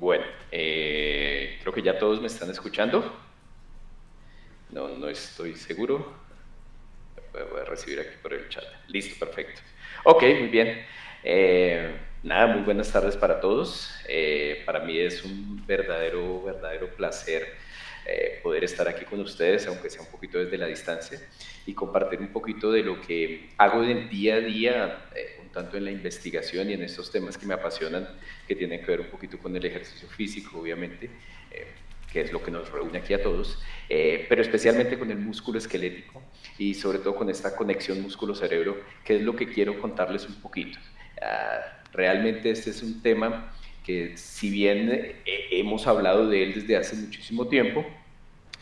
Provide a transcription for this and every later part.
Bueno, eh, creo que ya todos me están escuchando. No, no estoy seguro. Voy a recibir aquí por el chat. Listo, perfecto. Ok, muy bien. Eh, nada, muy buenas tardes para todos. Eh, para mí es un verdadero, verdadero placer poder estar aquí con ustedes, aunque sea un poquito desde la distancia, y compartir un poquito de lo que hago del día a día tanto en la investigación y en estos temas que me apasionan, que tienen que ver un poquito con el ejercicio físico, obviamente, eh, que es lo que nos reúne aquí a todos, eh, pero especialmente con el músculo esquelético y sobre todo con esta conexión músculo-cerebro, que es lo que quiero contarles un poquito. Ah, realmente este es un tema que si bien eh, hemos hablado de él desde hace muchísimo tiempo,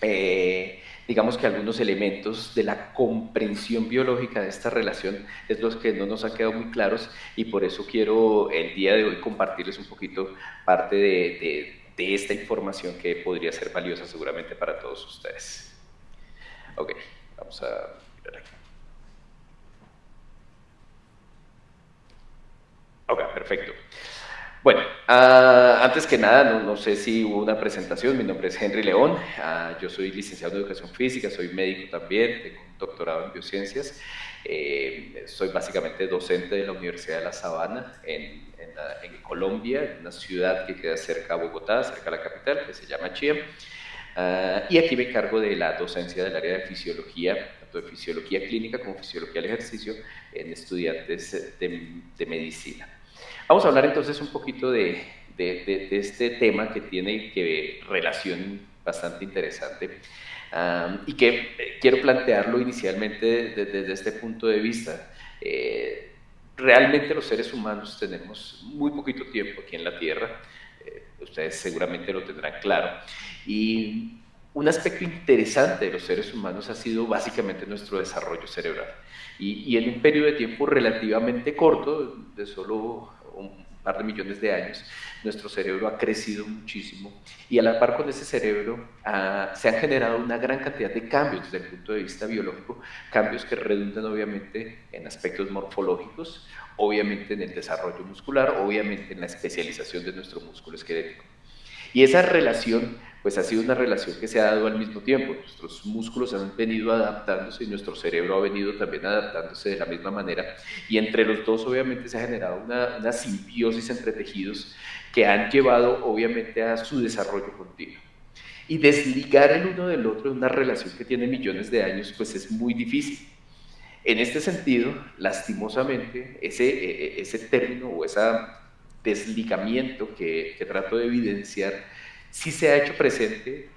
digamos que algunos elementos de la comprensión biológica de esta relación es los que no nos han quedado muy claros y por eso quiero el día de hoy compartirles un poquito parte de, esta información que podría ser valiosa seguramente para todos ustedes. Ok, vamos a mirar aquí. Ok, perfecto. Bueno, ah, antes que nada, no, sé si hubo una presentación, mi nombre es Henry León, ah, yo soy licenciado en Educación Física, soy médico también, tengo un doctorado en Biociencias, eh, soy básicamente docente de la Universidad de La Sabana en, Colombia, en una ciudad que queda cerca de Bogotá, cerca de la capital, que se llama Chía, ah, y aquí me encargo de la docencia del área de fisiología, tanto de fisiología clínica como fisiología del ejercicio en estudiantes de medicina. Vamos a hablar entonces un poquito de, este tema que tiene que relación bastante interesante y que eh, quiero plantearlo inicialmente desde, este punto de vista. Eh, realmente los seres humanos tenemos muy poquito tiempo aquí en la Tierra, eh, ustedes seguramente lo tendrán claro, y un aspecto interesante de los seres humanos ha sido básicamente nuestro desarrollo cerebral. Y, y, en un periodo de tiempo relativamente corto, de solo un par de millones de años, nuestro cerebro ha crecido muchísimo y a la par con ese cerebro ah, se han generado una gran cantidad de cambios desde el punto de vista biológico, cambios que redundan obviamente en aspectos morfológicos, obviamente en el desarrollo muscular, obviamente en la especialización de nuestro músculo esquelético. Y esa relación pues ha sido una relación que se ha dado al mismo tiempo. Nuestros músculos han venido adaptándose y nuestro cerebro ha venido también adaptándose de la misma manera. Y entre los dos obviamente se ha generado una, una simbiosis entre tejidos que han llevado obviamente a su desarrollo continuo. Y desligar el uno del otro en una relación que tiene millones de años pues es muy difícil. En este sentido, lastimosamente, ese, e, e, ese término o ese desligamiento que, que trato de evidenciar sí se ha hecho presente,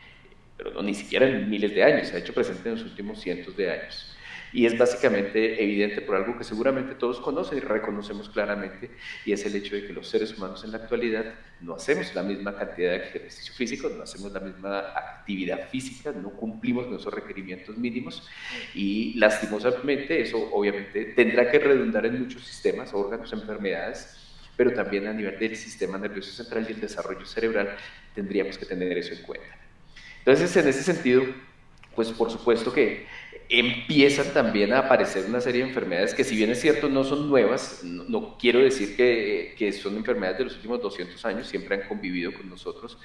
pero no ni siquiera en miles de años, se ha hecho presente en los últimos cientos de años. Y es básicamente evidente por algo que seguramente todos conocen y reconocemos claramente, y es el hecho de que los seres humanos en la actualidad no hacemos la misma cantidad de ejercicio físico, no hacemos la misma actividad física, no cumplimos nuestros requerimientos mínimos, y lastimosamente eso obviamente tendrá que redundar en muchos sistemas, órganos, enfermedades, pero también a nivel del sistema nervioso central y el desarrollo cerebral tendríamos que tener eso en cuenta. Entonces, en ese sentido, pues por supuesto que empiezan también a aparecer una serie de enfermedades que si bien es cierto no son nuevas, no, quiero decir que, que, son enfermedades de los últimos 200 años, siempre han convivido con nosotros,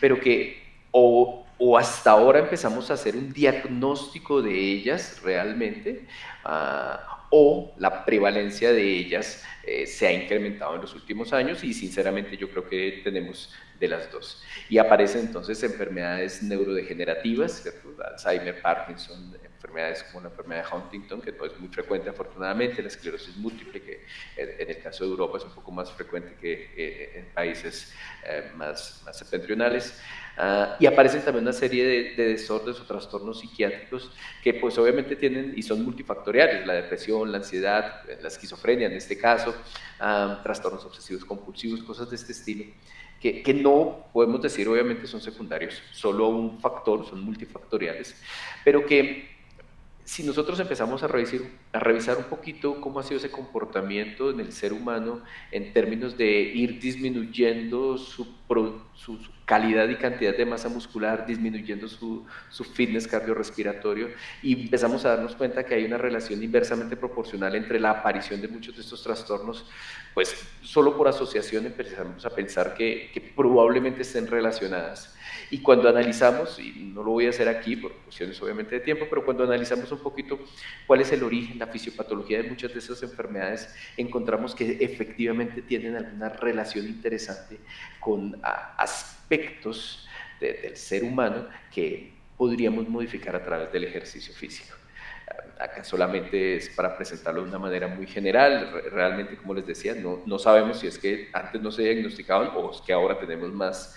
pero que o, o hasta ahora empezamos a hacer un diagnóstico de ellas realmente, uh, o la prevalencia de ellas eh, se ha incrementado en los últimos años y sinceramente yo creo que tenemos de las dos. Y aparecen entonces enfermedades neurodegenerativas, Alzheimer, Parkinson, enfermedades como la enfermedad de Huntington, que no es muy frecuente afortunadamente, la esclerosis múltiple, que en el caso de Europa es un poco más frecuente que eh, en países eh, más, septentrionales. Ah, y aparecen también una serie de, de, desórdenes o trastornos psiquiátricos que pues obviamente tienen y son multifactoriales, la depresión, la ansiedad, la esquizofrenia en este caso, ah, trastornos obsesivos compulsivos, cosas de este estilo que, no podemos decir obviamente son secundarios, solo un factor, son multifactoriales, pero que si nosotros empezamos a revisar, un poquito cómo ha sido ese comportamiento en el ser humano en términos de ir disminuyendo su, calidad y cantidad de masa muscular, disminuyendo su, su, fitness cardiorrespiratorio, y empezamos a darnos cuenta que hay una relación inversamente proporcional entre la aparición de muchos de estos trastornos, pues solo por asociación empezamos a pensar que probablemente estén relacionadas. Y cuando analizamos, y no lo voy a hacer aquí por cuestiones obviamente de tiempo, pero cuando analizamos un poquito cuál es el origen, la fisiopatología de muchas de esas enfermedades, encontramos que efectivamente tienen alguna relación interesante con aspectos del ser humano que podríamos modificar a través del ejercicio físico acá solamente es para presentarlo de una manera muy general. Realmente, como les decía, no, no sabemos si es que antes no se diagnosticaban o es que ahora tenemos más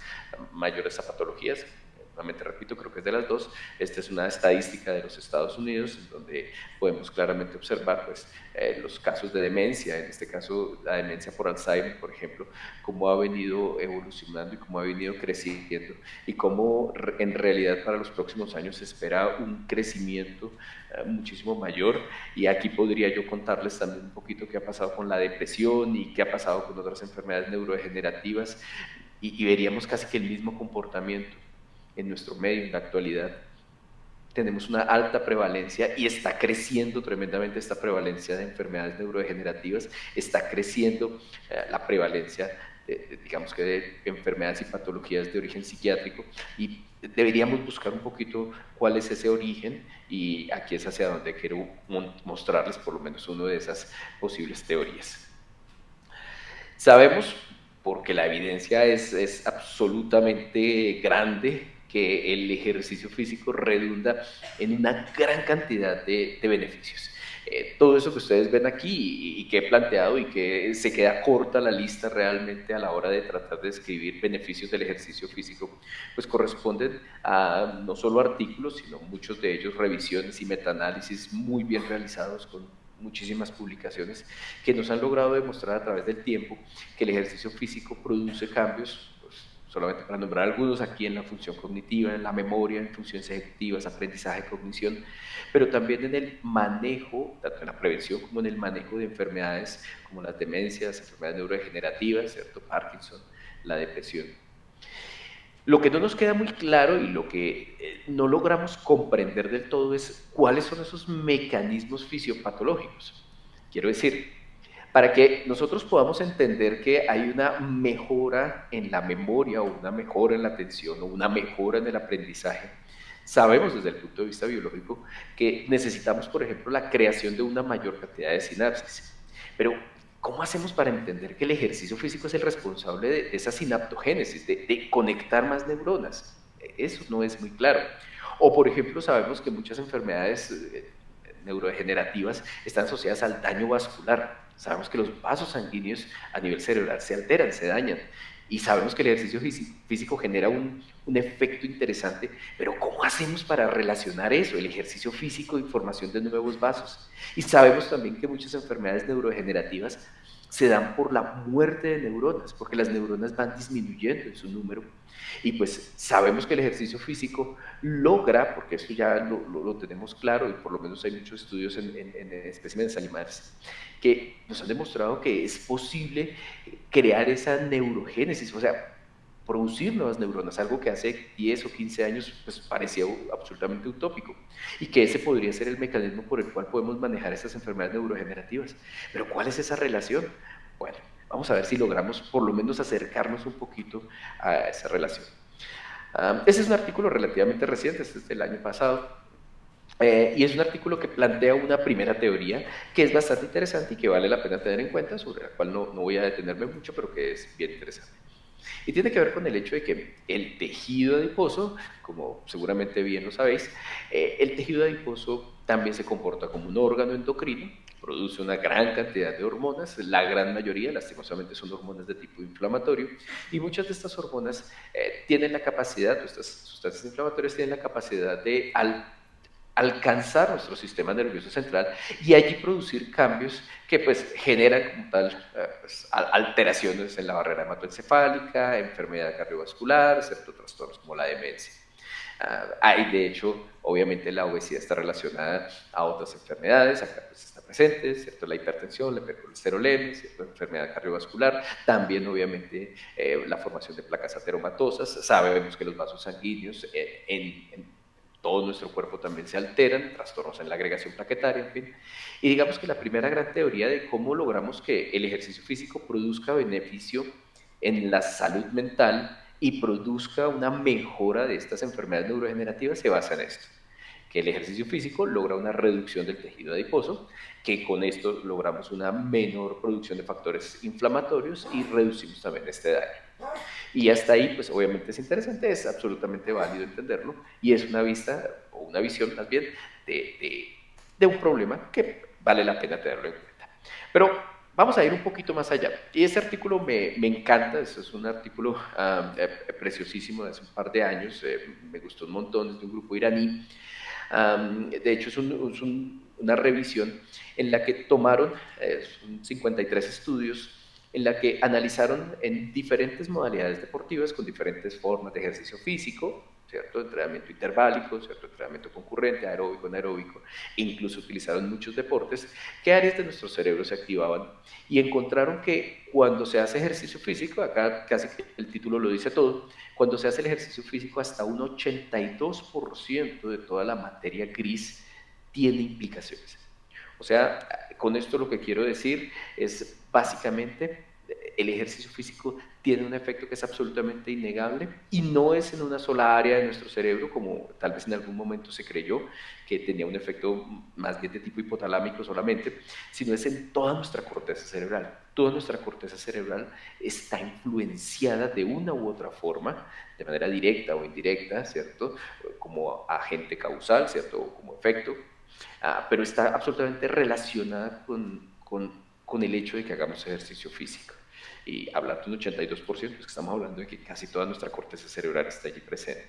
mayores a patologías. Nuevamente repito, creo que es de las dos. Esta es una estadística de los Estados Unidos, donde podemos claramente observar pues, eh, los casos de demencia, en este caso la demencia por Alzheimer, por ejemplo, cómo ha venido evolucionando y cómo ha venido creciendo y cómo en realidad para los próximos años se espera un crecimiento eh, muchísimo mayor. Y aquí podría yo contarles también un poquito qué ha pasado con la depresión y qué ha pasado con otras enfermedades neurodegenerativas y, veríamos casi que el mismo comportamiento en nuestro medio en la actualidad. Tenemos una alta prevalencia y está creciendo tremendamente esta prevalencia de enfermedades neurodegenerativas, está creciendo eh, la prevalencia, digamos que de enfermedades y patologías de origen psiquiátrico y deberíamos buscar un poquito cuál es ese origen y aquí es hacia donde quiero mostrarles por lo menos una de esas posibles teorías. Sabemos porque la evidencia es, es absolutamente grande que el ejercicio físico redunda en una gran cantidad de, de beneficios. Eh, todo eso que ustedes ven aquí y, que he planteado y que se queda corta la lista realmente a la hora de tratar de describir beneficios del ejercicio físico, pues corresponden a no solo artículos, sino muchos de ellos revisiones y metaanálisis muy bien realizados con muchísimas publicaciones que nos han logrado demostrar a través del tiempo que el ejercicio físico produce cambios, pues, solamente para nombrar algunos aquí en la función cognitiva, en la memoria, en funciones ejecutivas, aprendizaje, cognición, pero también en el manejo, tanto en la prevención como en el manejo de enfermedades como las demencias, enfermedades neurodegenerativas, ¿cierto? Parkinson, la depresión. Lo que no nos queda muy claro y lo que eh, no logramos comprender del todo es cuáles son esos mecanismos fisiopatológicos. Quiero decir, para que nosotros podamos entender que hay una mejora en la memoria o una mejora en la atención o una mejora en el aprendizaje, sabemos desde el punto de vista biológico que necesitamos, por ejemplo, la creación de una mayor cantidad de sinapsis. Pero ¿Cómo hacemos para entender que el ejercicio físico es el responsable de esa sinaptogénesis, de, conectar más neuronas? Eso no es muy claro. O, por ejemplo, sabemos que muchas enfermedades eh, neurodegenerativas están asociadas al daño vascular. Sabemos que los vasos sanguíneos a nivel cerebral se alteran, se dañan. Y sabemos que el ejercicio físico genera un, un, efecto interesante, pero ¿cómo hacemos para relacionar eso, el ejercicio físico y formación de nuevos vasos? Y sabemos también que muchas enfermedades neurodegenerativas se dan por la muerte de neuronas, porque las neuronas van disminuyendo en su número. Y pues sabemos que el ejercicio físico logra, porque eso ya lo, tenemos claro y por lo menos hay muchos estudios en, en, en especímenes animales, que nos han demostrado que es posible crear esa neurogénesis, o sea, producir nuevas neuronas, algo que hace 10 o 15 años pues, parecía absolutamente utópico, y que ese podría ser el mecanismo por el cual podemos manejar estas enfermedades neurodegenerativas. Pero ¿cuál es esa relación? Bueno, vamos a ver si logramos por lo menos acercarnos un poquito a esa relación. ese es un artículo relativamente reciente, este es del año pasado, eh, y es un artículo que plantea una primera teoría que es bastante interesante y que vale la pena tener en cuenta, sobre la cual no, no voy a detenerme mucho, pero que es bien interesante. Y tiene que ver con el hecho de que el tejido adiposo, como seguramente bien lo sabéis, eh, el tejido adiposo también se comporta como un órgano endocrino, produce una gran cantidad de hormonas, la gran mayoría, lastimosamente, son hormonas de tipo inflamatorio, y muchas de estas hormonas eh, tienen la capacidad, estas sustancias inflamatorias tienen la capacidad de, al alcanzar nuestro sistema nervioso central y allí producir cambios que pues generan como tal eh, pues, alteraciones en la barrera hematoencefálica, enfermedad cardiovascular, ciertos trastornos como la demencia. Ah, hay, de hecho, obviamente la obesidad está relacionada a otras enfermedades, acá pues está presente, ¿cierto? La hipertensión, la hipercolesterolemia, ¿cierto? Enfermedad cardiovascular, también obviamente eh, la formación de placas ateromatosas, sabemos que los vasos sanguíneos eh, en, todo nuestro cuerpo también se alteran, trastornos en la agregación plaquetaria, en fin. Y digamos que la primera gran teoría de cómo logramos que el ejercicio físico produzca beneficio en la salud mental y produzca una mejora de estas enfermedades neurodegenerativas se basa en esto, que el ejercicio físico logra una reducción del tejido adiposo, que con esto logramos una menor producción de factores inflamatorios y reducimos también este daño. Y hasta ahí, pues obviamente es interesante, es absolutamente válido entenderlo y es una vista o una visión más bien de, de, un problema que vale la pena tenerlo en cuenta. Pero Vamos a ir un poquito más allá. Y este artículo me, me encanta, este es un artículo eh, preciosísimo de hace un par de años, eh, me gustó un montón, es de un grupo iraní. de hecho, es, una revisión en la que tomaron 53 estudios en la que analizaron en diferentes modalidades deportivas con diferentes formas de ejercicio físico, ¿cierto? Entrenamiento interválico, ¿cierto? Entrenamiento concurrente, aeróbico, anaeróbico, incluso utilizaron muchos deportes, qué áreas de nuestro cerebro se activaban y encontraron que cuando se hace ejercicio físico, acá casi el título lo dice todo, cuando se hace el ejercicio físico hasta un 82% de toda la materia gris tiene implicaciones. O sea, con esto lo que quiero decir es básicamente el ejercicio físico tiene un efecto que es absolutamente innegable y no es en una sola área de nuestro cerebro, como tal vez en algún momento se creyó que tenía un efecto más bien de tipo hipotalámico solamente, sino es en toda nuestra corteza cerebral. Toda nuestra corteza cerebral está influenciada de una u otra forma, de manera directa o indirecta, ¿cierto? Como agente causal, ¿cierto? Como efecto, ah, pero está absolutamente relacionada con el hecho de que hagamos ejercicio físico. Y hablando de un 82%, es que estamos hablando de que casi toda nuestra corteza cerebral está allí presente.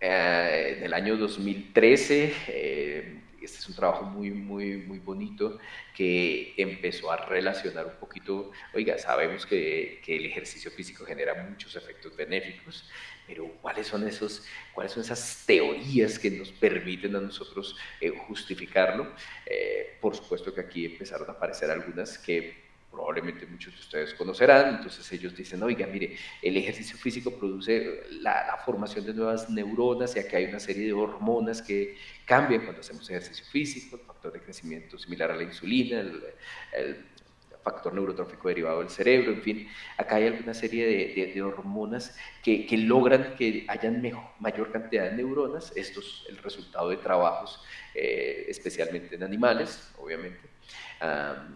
Eh, en el año 2013, eh, este es un trabajo muy, muy, muy bonito que empezó a relacionar un poquito, oiga, sabemos que, que el ejercicio físico genera muchos efectos benéficos, pero ¿cuáles son, esos, cuáles son esas teorías que nos permiten a nosotros eh, justificarlo? Eh, por supuesto que aquí empezaron a aparecer algunas que probablemente muchos de ustedes conocerán, entonces ellos dicen, oiga, mire, el ejercicio físico produce la, formación de nuevas neuronas, ya que hay una serie de hormonas que cambian cuando hacemos ejercicio físico, el factor de crecimiento similar a la insulina, el, el factor neurotrófico derivado del cerebro, en fin, acá hay alguna serie de, hormonas que, logran que hayan mayor cantidad de neuronas, esto es el resultado de trabajos eh, especialmente en animales, obviamente.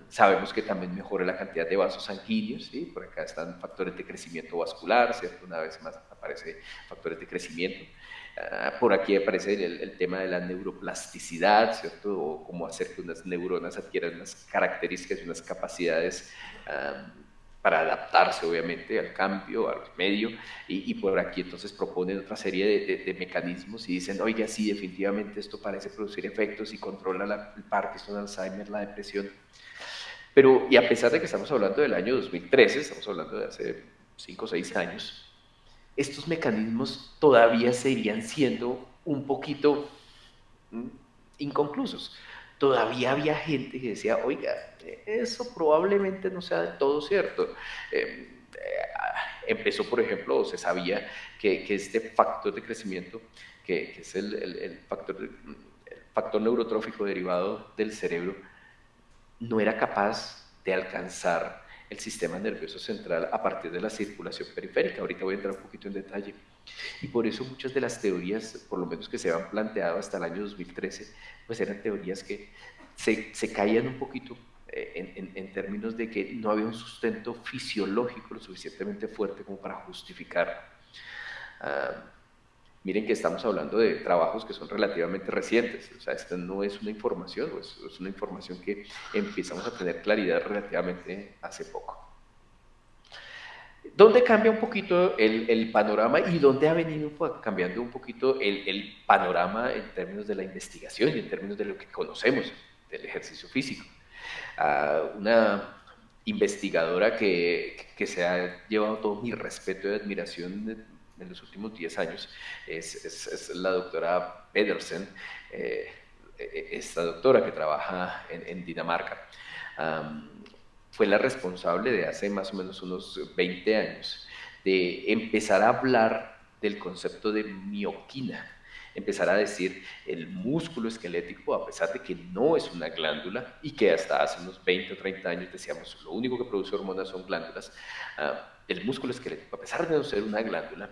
sabemos que también mejora la cantidad de vasos sanguíneos, ¿sí? por acá están factores de crecimiento vascular, ¿cierto? Una vez más aparece factores de crecimiento. Ah, por aquí aparece el, tema de la neuroplasticidad, ¿cierto? O cómo hacer que unas neuronas adquieran unas características y unas capacidades para adaptarse, obviamente, al cambio, al medio. Y, por aquí entonces proponen otra serie de, mecanismos y dicen, oiga, sí, definitivamente esto parece producir efectos y controla la, el Parkinson, Alzheimer, la depresión. Pero, y a pesar de que estamos hablando del año 2013, estamos hablando de hace 5 o 6 años, estos mecanismos todavía seguirían siendo un poquito mm, inconclusos. Todavía había gente que decía, oiga, eso probablemente no sea del todo cierto. Em, eh, empezó, por ejemplo, se sabía que, este factor de crecimiento, que, es el, factor, el factor neurotrófico derivado del cerebro, no era capaz de alcanzar el sistema nervioso central a partir de la circulación periférica. Ahorita voy a entrar un poquito en detalle. Y por eso muchas de las teorías, por lo menos que se habían planteado hasta el año 2013, pues eran teorías que se, se caían un poquito eh, en, en, términos de que no había un sustento fisiológico lo suficientemente fuerte como para justificar. Uh, Miren que estamos hablando de trabajos que son relativamente recientes, o sea, esta no es una información, es, es una información que empezamos a tener claridad relativamente hace poco. ¿Dónde cambia un poquito el, panorama y dónde ha venido cambiando un poquito el, panorama en términos de la investigación y en términos de lo que conocemos del ejercicio físico? Uh, una investigadora que, se ha llevado todo mi respeto y admiración en los últimos 10 años es, la doctora Pedersen, eh, esta doctora que trabaja en, Dinamarca. fue la responsable de hace más o menos unos 20 años de empezar a hablar del concepto de mioquina empezar a decir el músculo esquelético, a pesar de que no es una glándula y que hasta hace unos 20 o 30 años decíamos lo único que produce hormonas son glándulas, ah, el músculo esquelético, a pesar de no ser una glándula,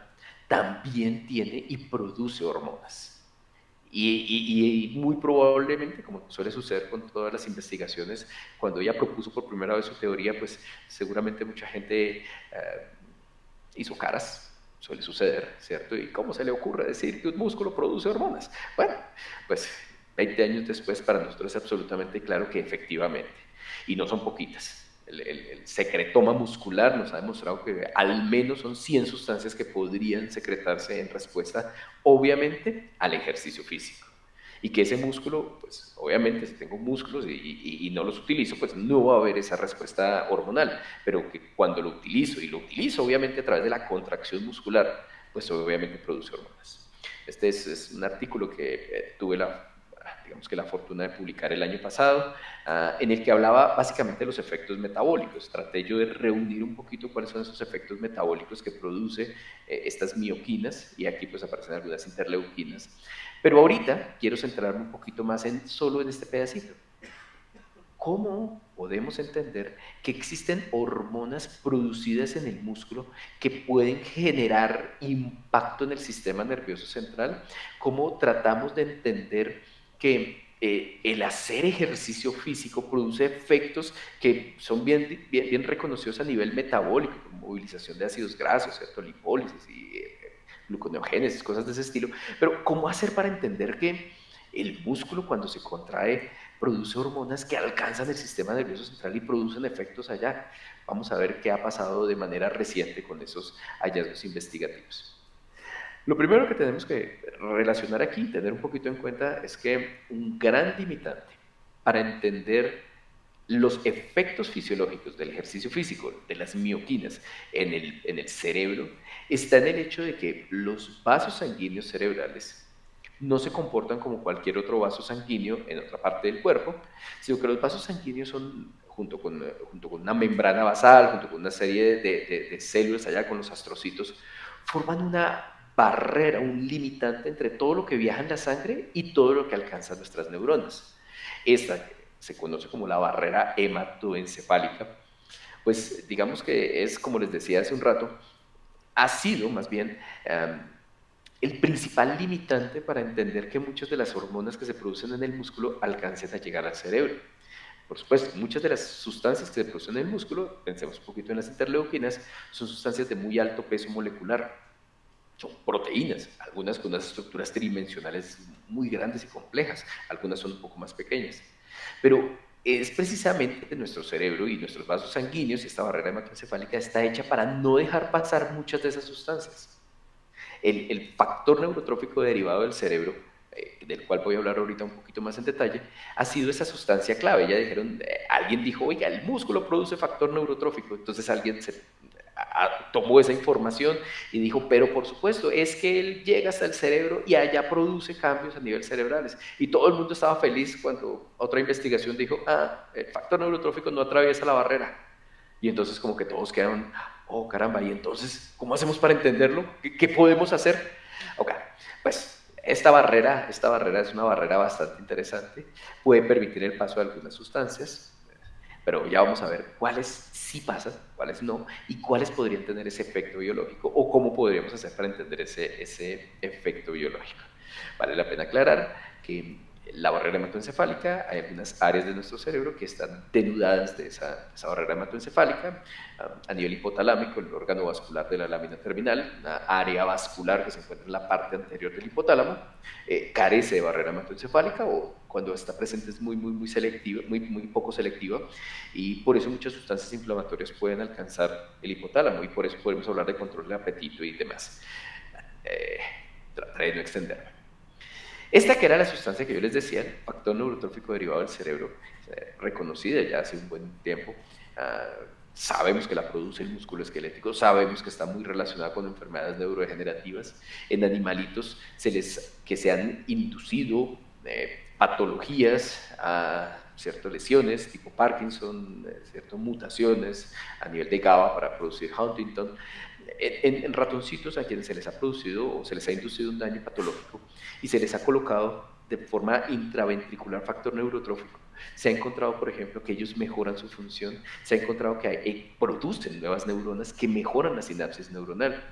también tiene y produce hormonas. Y, muy probablemente, como suele suceder con todas las investigaciones, cuando ella propuso por primera vez su teoría, pues seguramente mucha gente ah, hizo caras Suele suceder, ¿cierto? ¿Y cómo se le ocurre decir que un músculo produce hormonas? Bueno, pues 20 años después para nosotros es absolutamente claro que efectivamente, y no son poquitas. El, secretoma muscular nos ha demostrado que al menos son 100 sustancias que podrían secretarse en respuesta, obviamente, al ejercicio físico y que ese músculo, pues obviamente si tengo músculos y, no los utilizo, pues no va a haber esa respuesta hormonal, pero que cuando lo utilizo, y lo utilizo obviamente a través de la contracción muscular, pues obviamente produce hormonas. Este es, un artículo que eh, tuve la, digamos que la fortuna de publicar el año pasado, ah, en el que hablaba básicamente de los efectos metabólicos. Traté yo de reunir un poquito cuáles son esos efectos metabólicos que produce eh, estas mioquinas, y aquí pues aparecen algunas interleuquinas. Pero ahorita quiero centrarme un poquito más en solo en este pedacito. ¿Cómo podemos entender que existen hormonas producidas en el músculo que pueden generar impacto en el sistema nervioso central? ¿Cómo tratamos de entender que eh, el hacer ejercicio físico produce efectos que son bien, reconocidos a nivel metabólico, como movilización de ácidos grasos, ¿cierto? lipólisis y eh, gluconeogénesis, cosas de ese estilo. Pero ¿cómo hacer para entender que el músculo cuando se contrae produce hormonas que alcanzan el sistema nervioso central y producen efectos allá? Vamos a ver qué ha pasado de manera reciente con esos hallazgos investigativos. Lo primero que tenemos que relacionar aquí, tener un poquito en cuenta, es que un gran limitante para entender los efectos fisiológicos del ejercicio físico, de las mioquinas en el, en el cerebro, está en el hecho de que los vasos sanguíneos cerebrales no se comportan como cualquier otro vaso sanguíneo en otra parte del cuerpo, sino que los vasos sanguíneos son, junto con, junto con una membrana basal, junto con una serie de, de células allá con los astrocitos, forman una barrera, un limitante entre todo lo que viaja en la sangre y todo lo que alcanza nuestras neuronas. Esta se conoce como la barrera hematoencefálica, pues digamos que es, como les decía hace un rato, ha sido más bien em, el principal limitante para entender que muchas de las hormonas que se producen en el músculo alcancen a llegar al cerebro. Por supuesto, muchas de las sustancias que se producen en el músculo, pensemos un poquito en las interleuquinas, son sustancias de muy alto peso molecular. Son proteínas, algunas con unas estructuras tridimensionales muy grandes y complejas, algunas son un poco más pequeñas. Pero es precisamente nuestro cerebro y nuestros vasos sanguíneos, y esta barrera hematoencefálica está hecha para no dejar pasar muchas de esas sustancias. El, factor neurotrófico derivado del cerebro, eh, del cual voy a hablar ahorita un poquito más en detalle, ha sido esa sustancia clave. Ya dijeron, eh, alguien dijo, oiga, el músculo produce factor neurotrófico, entonces alguien se tomó esa información y dijo, pero por supuesto, es que él llega hasta el cerebro y allá produce cambios a nivel cerebrales. Y todo el mundo estaba feliz cuando otra investigación dijo, ah, el factor neurotrófico no atraviesa la barrera. Y entonces como que todos quedaron, oh caramba, y entonces, ¿cómo hacemos para entenderlo? ¿Qué, podemos hacer? Ok, pues esta barrera, esta barrera es una barrera bastante interesante, puede permitir el paso de algunas sustancias, pero ya vamos a ver cuáles sí pasan, cuáles no, y cuáles podrían tener ese efecto biológico o cómo podríamos hacer para entender ese, ese efecto biológico. Vale la pena aclarar que la barrera hematoencefálica, hay algunas áreas de nuestro cerebro que están denudadas de esa, barrera hematoencefálica. a nivel hipotalámico, el órgano vascular de la lámina terminal, una área vascular que se encuentra en la parte anterior del hipotálamo, eh, carece de barrera hematoencefálica o cuando está presente es muy, muy, muy selectiva, muy, muy poco selectiva y por eso muchas sustancias inflamatorias pueden alcanzar el hipotálamo y por eso podemos hablar de control de apetito y demás. Eh, trataré de no extenderme. Esta que era la sustancia que yo les decía, el factor neurotrófico derivado del cerebro, reconocida ya hace un buen tiempo, ah, sabemos que la produce el músculo esquelético, sabemos que está muy relacionada con enfermedades neurodegenerativas. En animalitos se les, que se han inducido eh, patologías a ciertas lesiones tipo Parkinson, eh, ciertas mutaciones a nivel de GABA para producir Huntington. En, en, ratoncitos a quienes se les ha producido o se les ha inducido un daño patológico y se les ha colocado de forma intraventricular factor neurotrófico se ha encontrado, por ejemplo, que ellos mejoran su función, se ha encontrado que hay, producen nuevas neuronas que mejoran la sinapsis neuronal.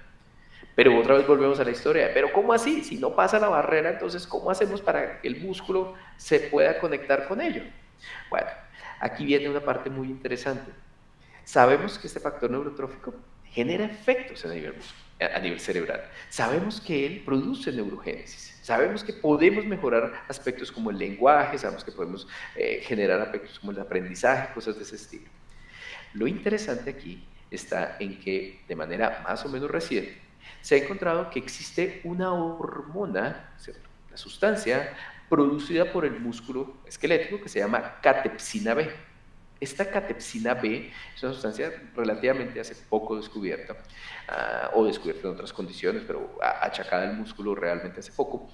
Pero otra vez volvemos a la historia, pero ¿cómo así? Si no pasa la barrera, entonces ¿cómo hacemos para que el músculo se pueda conectar con ello? Bueno, aquí viene una parte muy interesante. Sabemos que este factor neurotrófico genera efectos a nivel, a nivel cerebral. Sabemos que él produce neurogénesis. Sabemos que podemos mejorar aspectos como el lenguaje, sabemos que podemos eh, generar aspectos como el aprendizaje, cosas de ese estilo. Lo interesante aquí está en que de manera más o menos reciente se ha encontrado que existe una hormona, una sustancia producida por el músculo esquelético que se llama catepsina B. Esta catepsina B es una sustancia relativamente hace poco descubierta, ah, o descubierta en otras condiciones, pero achacada al músculo realmente hace poco,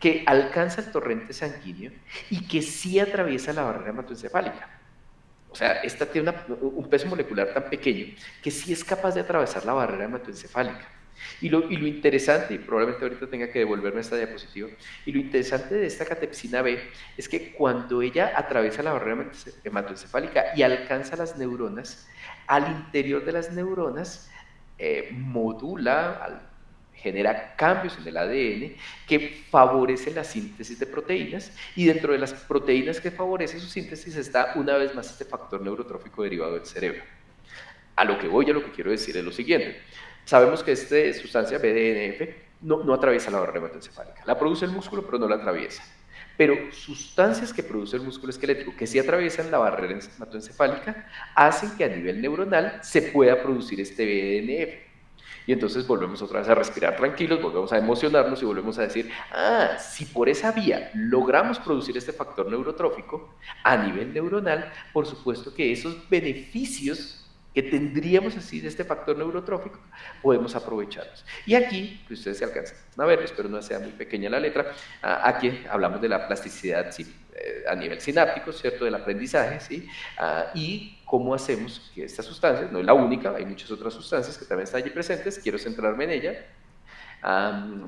que alcanza el torrente sanguíneo y que sí atraviesa la barrera hematoencefálica. O sea, esta tiene un peso molecular tan pequeño que sí es capaz de atravesar la barrera hematoencefálica. Y lo, y lo, interesante, y probablemente ahorita tenga que devolverme esta diapositiva, y lo interesante de esta catepsina B es que cuando ella atraviesa la barrera hematoencefálica y alcanza las neuronas, al interior de las neuronas eh, modula, genera cambios en el ADN que favorecen la síntesis de proteínas y dentro de las proteínas que favorecen su síntesis está una vez más este factor neurotrófico derivado del cerebro. A lo que voy, a lo que quiero decir es lo siguiente. Sabemos que esta sustancia BDNF no, atraviesa la barrera hematoencefálica. La produce el músculo, pero no la atraviesa. Pero sustancias que produce el músculo esquelético, que sí atraviesan la barrera hematoencefálica, hacen que a nivel neuronal se pueda producir este BDNF. Y entonces volvemos otra vez a respirar tranquilos, volvemos a emocionarnos y volvemos a decir, ah, si por esa vía logramos producir este factor neurotrófico a nivel neuronal, por supuesto que esos beneficios que tendríamos así de este factor neurotrófico, podemos aprovecharlos. Y aquí, que ustedes se alcanzan a ver, espero no sea muy pequeña la letra, aquí hablamos de la plasticidad eh, a nivel sináptico, ¿cierto? Del aprendizaje, ¿sí? Ah, y cómo hacemos que esta sustancia, no es la única, hay muchas otras sustancias que también están allí presentes, quiero centrarme en ella,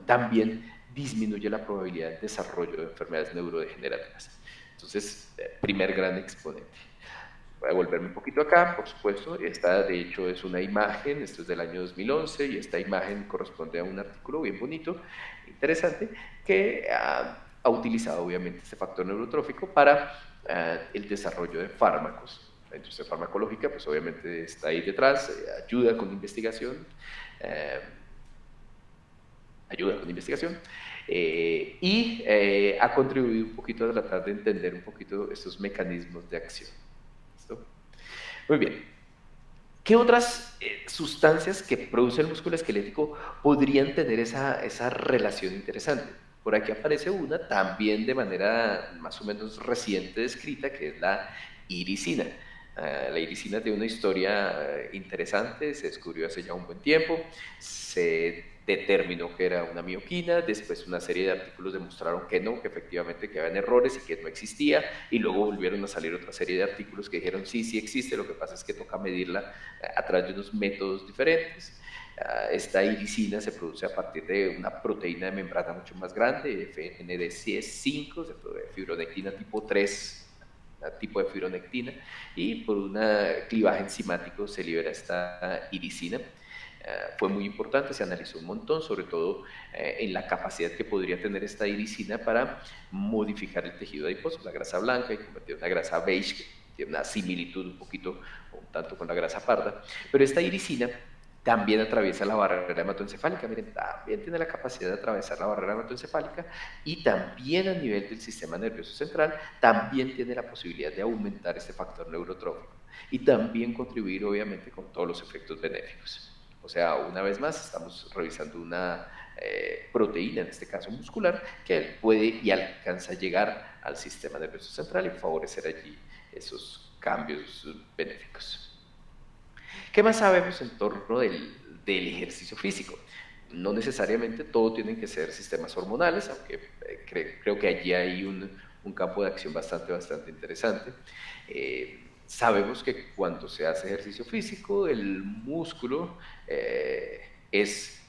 también disminuye la probabilidad de desarrollo de enfermedades neurodegenerativas. Entonces, eh, primer gran exponente. Voy a volverme un poquito acá, por supuesto. Esta, de hecho, es una imagen, esto es del año 2011, y esta imagen corresponde a un artículo bien bonito, interesante, que ha, utilizado, obviamente, este factor neurotrófico para ah, el desarrollo de fármacos. La industria farmacológica, pues obviamente está ahí detrás, eh, ayuda con investigación, eh, ayuda con investigación, eh, y ha contribuido un poquito a tratar de entender un poquito estos mecanismos de acción. Muy bien. ¿Qué otras eh, sustancias que produce el músculo esquelético podrían tener esa, esa relación interesante? Por aquí aparece una también de manera más o menos reciente descrita, que es la iricina. Ah, la iricina tiene una historia eh, interesante, se descubrió hace ya un buen tiempo, se determinó que era una mioquina, después una serie de artículos demostraron que no, que efectivamente que habían errores y que no existía, y luego volvieron a salir otra serie de artículos que dijeron sí, sí existe, lo que pasa es que toca medirla eh, a través de unos métodos diferentes. Ah, esta iricina se produce a partir de una proteína de membrana mucho más grande, FNDC5, fibronectina tipo 3, tipo de fibronectina, y por un clivaje enzimático se libera esta iricina. Eh, fue muy importante, se analizó un montón, sobre todo eh, en la capacidad que podría tener esta iricina para modificar el tejido adiposo, la grasa blanca, y convertir una grasa beige, que tiene una similitud un poquito, un tanto con la grasa parda. Pero esta iricina también atraviesa la barrera hematoencefálica, miren, también tiene la capacidad de atravesar la barrera hematoencefálica y también a nivel del sistema nervioso central, también tiene la posibilidad de aumentar este factor neurotrófico y también contribuir obviamente con todos los efectos benéficos. O sea, una vez más, estamos revisando una eh, proteína, en este caso muscular, que puede y alcanza a llegar al sistema nervioso central y favorecer allí esos cambios benéficos. ¿Qué más sabemos en torno del, ejercicio físico? No necesariamente todo tienen que ser sistemas hormonales, aunque eh, creo que allí hay un, un, campo de acción bastante, bastante interesante. Eh, sabemos que cuando se hace ejercicio físico, el músculo eh, es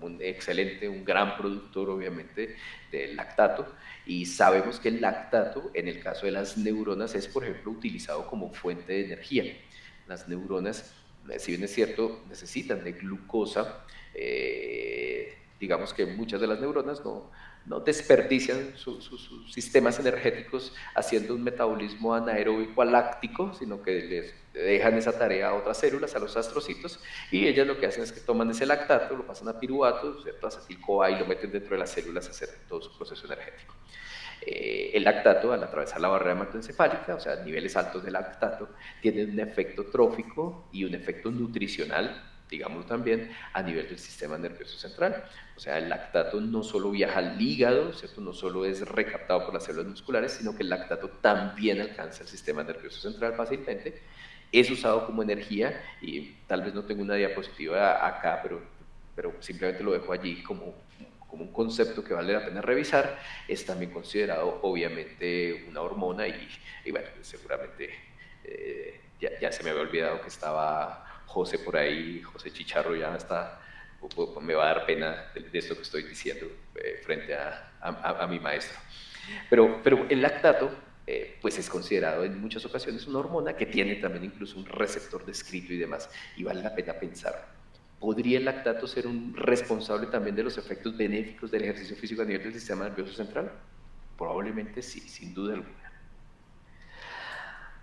un excelente, un gran productor obviamente del lactato y sabemos que el lactato en el caso de las neuronas es por ejemplo utilizado como fuente de energía. Las neuronas, si bien es cierto, necesitan de glucosa, eh, digamos que muchas de las neuronas no, desperdician sus sistemas energéticos haciendo un metabolismo anaeróbico láctico, sino que les dejan esa tarea a otras células, a los astrocitos, y ellas lo que hacen es que toman ese lactato, lo pasan a piruvato, ¿cierto? acetil-CoA y lo meten dentro de las células a hacer todo su proceso energético. Eh, el lactato, al atravesar la barrera hematoencefálica, o sea, niveles altos de lactato, tienen un efecto trófico y un efecto nutricional digamos también, a nivel del sistema nervioso central. O sea, el lactato no solo viaja al hígado, ¿cierto? no solo es recaptado por las células musculares, sino que el lactato también alcanza el sistema nervioso central fácilmente. Es usado como energía y tal vez no tengo una diapositiva acá, pero, pero simplemente lo dejo allí como, como un concepto que vale la pena revisar. Es también considerado obviamente una hormona y, y bueno, seguramente eh, ya, ya se me había olvidado que estaba José por ahí, José Chicharro ya está, me va a dar pena de, esto que estoy diciendo eh, frente a, mi maestro. Pero, pero el lactato, eh, pues es considerado en muchas ocasiones una hormona que tiene también incluso un receptor descrito y demás, y vale la pena pensar. ¿Podría el lactato ser un responsable también de los efectos benéficos del ejercicio físico a nivel del sistema nervioso central? Probablemente sí, sin duda alguna.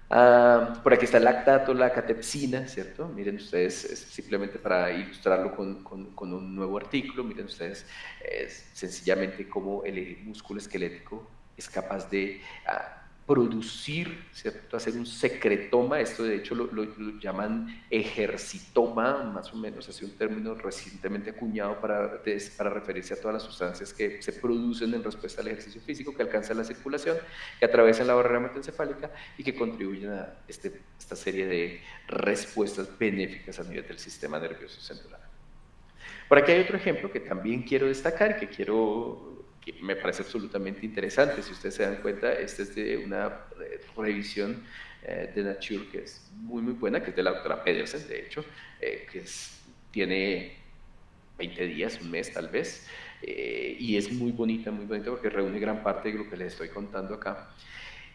Ah, por aquí está el lactato, la catepsina, ¿cierto? Miren ustedes, simplemente para ilustrarlo con, un nuevo artículo, miren ustedes es sencillamente cómo el músculo esquelético es capaz de ah, producir, ¿cierto? hacer un secretoma, esto de hecho lo, llaman ejercitoma, más o menos, así un término recientemente acuñado para, referirse a todas las sustancias que se producen en respuesta al ejercicio físico, que alcanzan la circulación, que atraviesan la barrera hematoencefálica y que contribuyen a este, esta serie de respuestas benéficas a nivel del sistema nervioso central. Por aquí hay otro ejemplo que también quiero destacar, que quiero me parece absolutamente interesante. Si ustedes se dan cuenta, esta es de una eh, revisión eh, de Nature que es muy, muy buena, que es de la doctora Pedersen, de hecho, eh, que tiene 20 días, un mes tal vez, y es muy bonita, muy bonita porque reúne gran parte de lo que les estoy contando acá.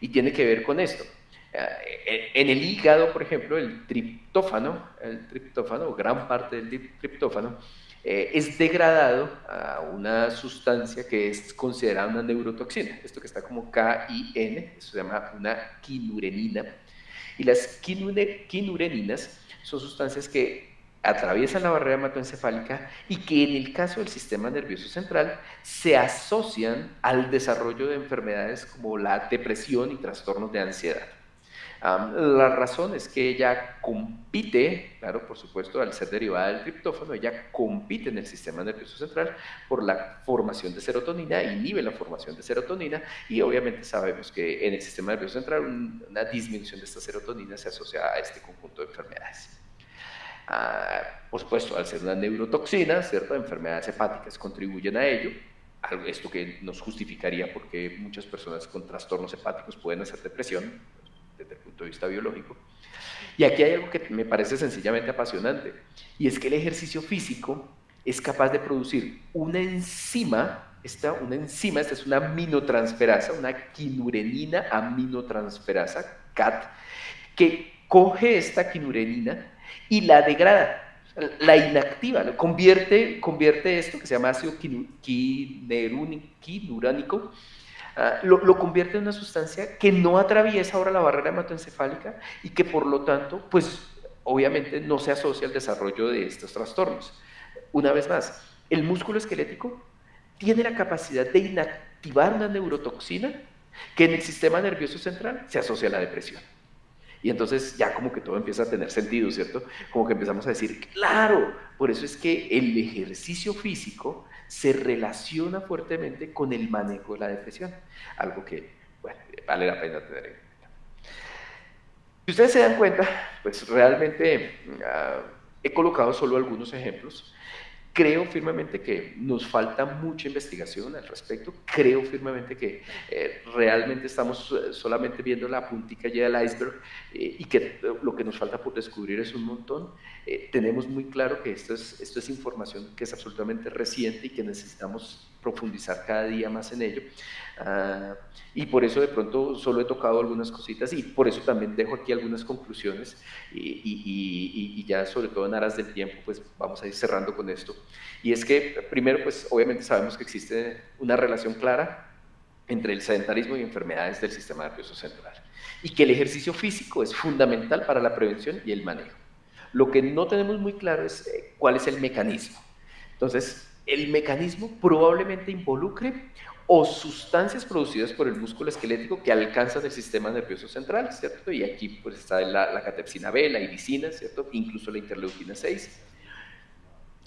Y tiene que ver con esto. En el hígado, por ejemplo, el triptófano, el triptófano, gran parte del triptófano, eh, es degradado a una sustancia que es considerada una neurotoxina, esto que está como K-I-N, se llama una quinurenina. Y las quinureninas son sustancias que atraviesan la barrera hematoencefálica y que en el caso del sistema nervioso central se asocian al desarrollo de enfermedades como la depresión y trastornos de ansiedad la razón es que ella compite, claro, por supuesto, al ser derivada del triptófano, ella compite en el sistema nervioso central por la formación de serotonina, inhibe la formación de serotonina y obviamente sabemos que en el sistema nervioso central una disminución de esta serotonina se asocia a este conjunto de enfermedades. Ah, por supuesto, al ser una neurotoxina, ¿cierto? enfermedades hepáticas contribuyen a ello, esto que nos justificaría porque muchas personas con trastornos hepáticos pueden hacer depresión, desde el punto de vista biológico. Y aquí hay algo que me parece sencillamente apasionante, y es que el ejercicio físico es capaz de producir una enzima, esta, una enzima, esta es una aminotransferasa, una quinurenina aminotransferasa, CAT, que coge esta quinurenina y la degrada, la inactiva, lo convierte, convierte esto que se llama ácido quinuránico Ah, lo, convierte en una sustancia que no atraviesa ahora la barrera hematoencefálica y que por lo tanto, pues obviamente no se asocia al desarrollo de estos trastornos. Una vez más, el músculo esquelético tiene la capacidad de inactivar una neurotoxina que en el sistema nervioso central se asocia a la depresión. Y entonces ya como que todo empieza a tener sentido, ¿cierto? Como que empezamos a decir, claro, por eso es que el ejercicio físico se relaciona fuertemente con el manejo de la depresión, algo que, vale la pena tener en cuenta. Si ustedes se dan cuenta, pues realmente uh, he colocado solo algunos ejemplos Creo firmemente que nos falta mucha investigación al respecto. Creo firmemente que eh, realmente estamos eh, solamente viendo la puntica ya del iceberg eh, y que lo que nos falta por descubrir es un montón. tenemos muy claro que esto es, esto es información que es absolutamente reciente y que necesitamos profundizar cada día más en ello. Ah, y por eso de pronto solo he tocado algunas cositas y por eso también dejo aquí algunas conclusiones y, y, y, ya sobre todo en aras del tiempo pues vamos a ir cerrando con esto. Y es que primero pues obviamente sabemos que existe una relación clara entre el sedentarismo y enfermedades del sistema nervioso central y que el ejercicio físico es fundamental para la prevención y el manejo. Lo que no tenemos muy claro es eh, cuál es el mecanismo. Entonces, el mecanismo probablemente involucre o sustancias producidas por el músculo esquelético que alcanzan el sistema nervioso central, ¿cierto? Y aquí pues está la, la catepsina B, la iricina, ¿cierto? Incluso la interleuquina 6.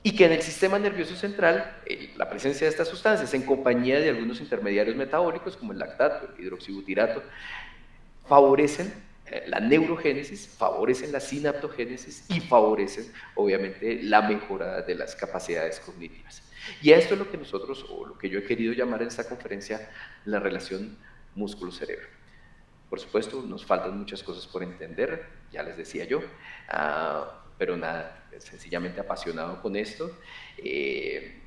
Y que en el sistema nervioso central, eh, la presencia de estas sustancias en compañía de algunos intermediarios metabólicos como el lactato, el hidroxibutirato, favorecen la neurogénesis, favorecen la sinaptogénesis y favorecen obviamente la mejora de las capacidades cognitivas. Y esto es lo que nosotros, o lo que yo he querido llamar en esta conferencia, la relación músculo-cerebro. Por supuesto, nos faltan muchas cosas por entender, ya les decía yo, ah, pero nada, sencillamente apasionado con esto. Eh,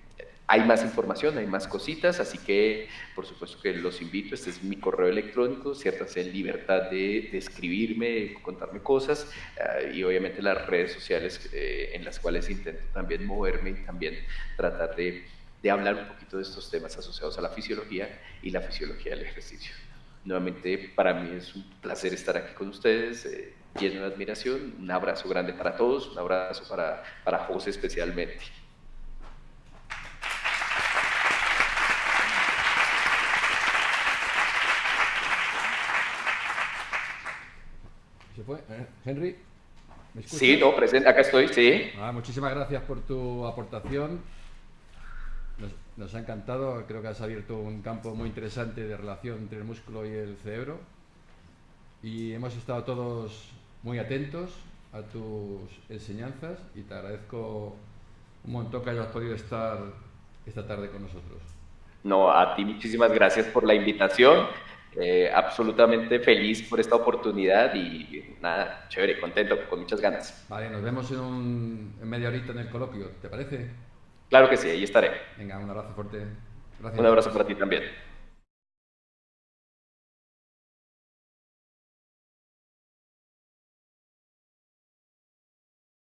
hay más información, hay más cositas, así que por supuesto que los invito, este es mi correo electrónico, ciertas en libertad de, escribirme, contarme cosas eh, y obviamente las redes sociales eh, en las cuales intento también moverme y también tratar de, de, hablar un poquito de estos temas asociados a la fisiología y la fisiología del ejercicio. Nuevamente para mí es un placer estar aquí con ustedes, eh, lleno de admiración, un abrazo grande para todos, un abrazo para, para José especialmente. Henry, ¿me Sí, no, presente, acá estoy, sí. Ah, muchísimas gracias por tu aportación. Nos, ha encantado, creo que has abierto un campo muy interesante de relación entre el músculo y el cerebro. Y hemos estado todos muy atentos a tus enseñanzas y te agradezco un montón que hayas podido estar esta tarde con nosotros. No, a ti muchísimas gracias por la invitación eh, absolutamente feliz por esta oportunidad y nada, chévere, contento, con muchas ganas. Vale, nos vemos en, un, en media horita en el coloquio, ¿te parece? Claro que sí, ahí estaré. Venga, un abrazo fuerte. Gracias. Un abrazo para ti también.